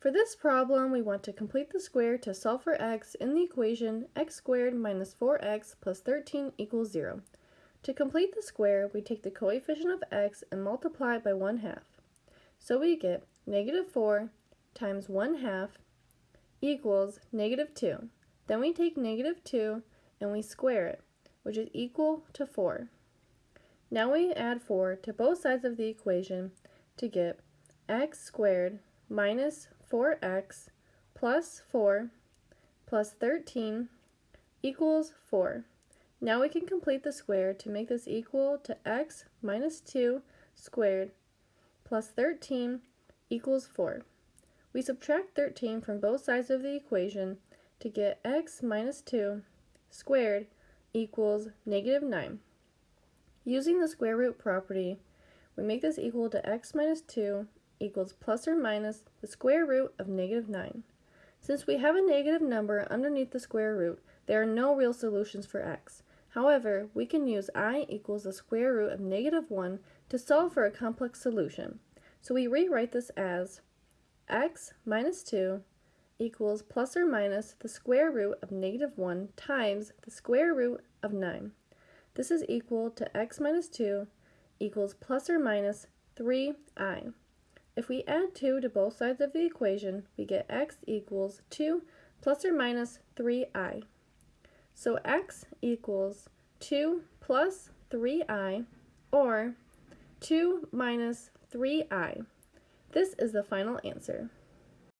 For this problem, we want to complete the square to solve for x in the equation x squared minus 4x plus 13 equals 0. To complete the square, we take the coefficient of x and multiply it by 1 half. So we get negative 4 times 1 half equals negative 2. Then we take negative 2 and we square it, which is equal to 4. Now we add 4 to both sides of the equation to get x squared minus 4x plus 4 plus 13 equals 4. Now we can complete the square to make this equal to x minus 2 squared plus 13 equals 4. We subtract 13 from both sides of the equation to get x minus 2 squared equals negative 9. Using the square root property, we make this equal to x minus 2 equals plus or minus the square root of negative 9. Since we have a negative number underneath the square root, there are no real solutions for x. However, we can use i equals the square root of negative 1 to solve for a complex solution. So we rewrite this as x minus 2 equals plus or minus the square root of negative 1 times the square root of 9. This is equal to x minus 2 equals plus or minus 3i. If we add 2 to both sides of the equation, we get x equals 2 plus or minus 3i. So x equals 2 plus 3i, or 2 minus 3i. This is the final answer.